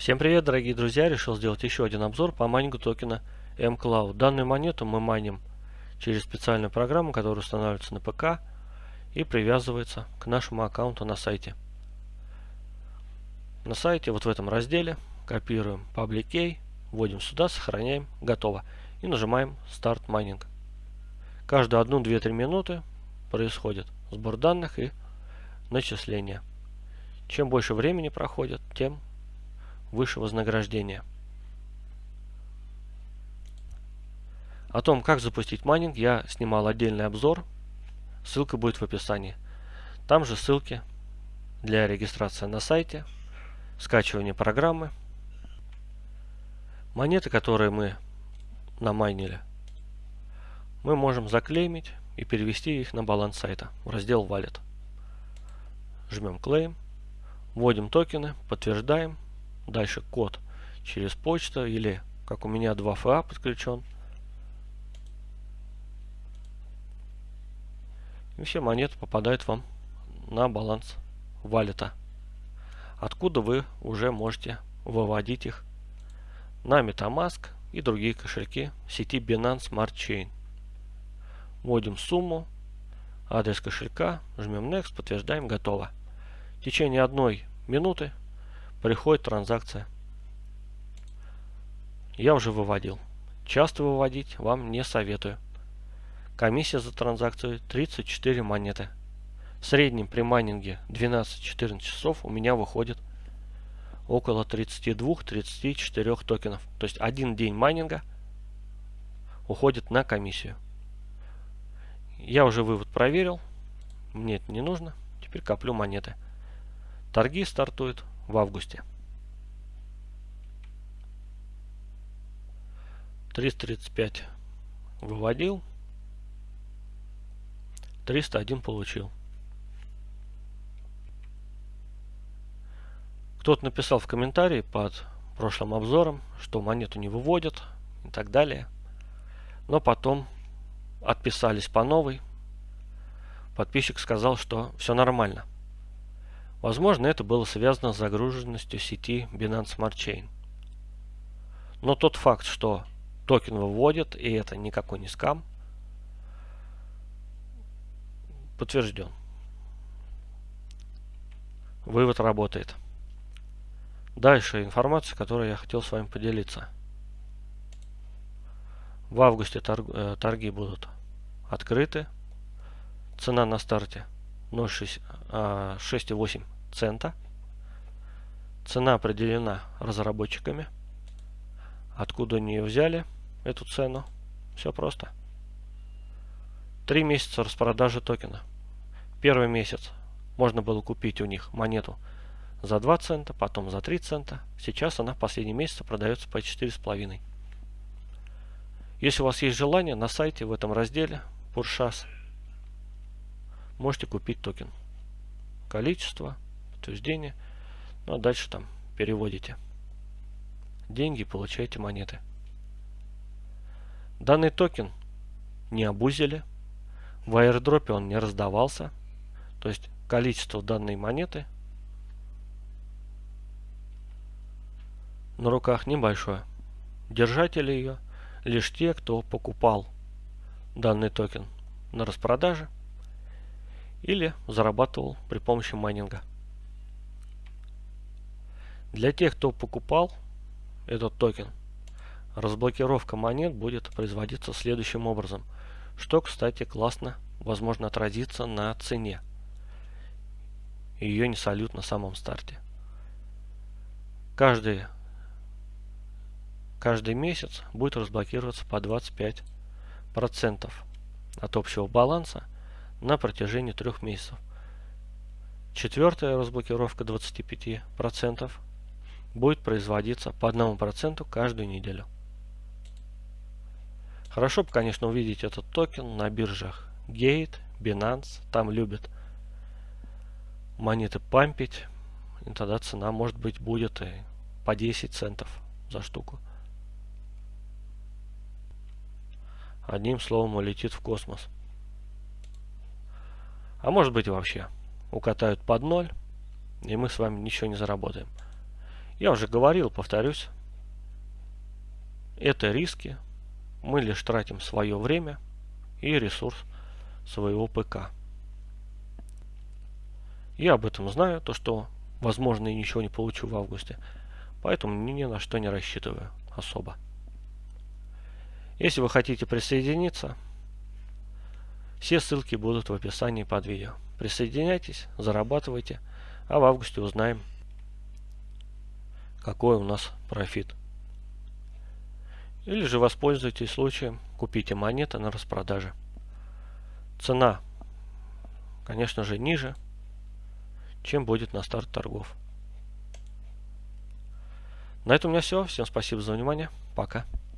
Всем привет, дорогие друзья! Решил сделать еще один обзор по майнингу токена mCloud. Данную монету мы майним через специальную программу, которая устанавливается на ПК и привязывается к нашему аккаунту на сайте. На сайте, вот в этом разделе, копируем Public Key, вводим сюда, сохраняем, готово. И нажимаем Start Mining. Каждую 1-2-3 минуты происходит сбор данных и начисление. Чем больше времени проходит, тем выше вознаграждение. О том, как запустить майнинг, я снимал отдельный обзор. Ссылка будет в описании. Там же ссылки для регистрации на сайте, скачивания программы. Монеты, которые мы намайнили, мы можем заклеймить и перевести их на баланс сайта в раздел Wallet. Жмем Claim, вводим токены, подтверждаем Дальше код через почту или, как у меня 2FA подключен. И все монеты попадают вам на баланс валета. Откуда вы уже можете выводить их на Metamask и другие кошельки сети Binance Smart Chain. Вводим сумму, адрес кошелька, жмем Next, подтверждаем, готово. В течение одной минуты приходит транзакция. Я уже выводил. Часто выводить вам не советую. Комиссия за транзакцию 34 монеты. В среднем при майнинге 12-14 часов у меня выходит около 32-34 токенов. То есть один день майнинга уходит на комиссию. Я уже вывод проверил. Мне это не нужно. Теперь коплю монеты. Торги стартуют в августе. 335 выводил. 301 получил. Кто-то написал в комментарии под прошлым обзором, что монету не выводят и так далее. Но потом отписались по новой. Подписчик сказал, что все нормально. Возможно, это было связано с загруженностью сети Binance Smart Chain. Но тот факт, что токен выводят, и это никакой не скам, подтвержден. Вывод работает. Дальше информация, которой я хотел с вами поделиться. В августе торг, э, торги будут открыты. Цена на старте 6,8 цента. Цена определена разработчиками. Откуда они ее взяли, эту цену? Все просто. Три месяца распродажи токена. Первый месяц можно было купить у них монету за 2 цента, потом за 3 цента. Сейчас она в последний месяц продается по 4,5. Если у вас есть желание, на сайте в этом разделе Purchase можете купить токен. Количество, подтверждение. Ну а дальше там переводите деньги, получаете монеты. Данный токен не абузили. В аирдропе он не раздавался. То есть количество данной монеты на руках небольшое. Держатели ее лишь те, кто покупал данный токен на распродаже или зарабатывал при помощи майнинга. Для тех, кто покупал этот токен, разблокировка монет будет производиться следующим образом, что, кстати, классно возможно отразиться на цене. Ее не салют на самом старте. Каждый, каждый месяц будет разблокироваться по 25% от общего баланса на протяжении трех месяцев. Четвертая разблокировка 25% будет производиться по 1% каждую неделю. Хорошо бы, конечно, увидеть этот токен на биржах Gate, Binance. Там любят монеты пампить. И тогда цена, может быть, будет и по 10 центов за штуку. Одним словом, улетит в космос. А может быть вообще укатают под ноль, и мы с вами ничего не заработаем. Я уже говорил, повторюсь, это риски. Мы лишь тратим свое время и ресурс своего ПК. Я об этом знаю, то что, возможно, и ничего не получу в августе. Поэтому ни на что не рассчитываю особо. Если вы хотите присоединиться, все ссылки будут в описании под видео. Присоединяйтесь, зарабатывайте, а в августе узнаем, какой у нас профит. Или же воспользуйтесь случаем, купите монеты на распродаже. Цена, конечно же, ниже, чем будет на старт торгов. На этом у меня все. Всем спасибо за внимание. Пока.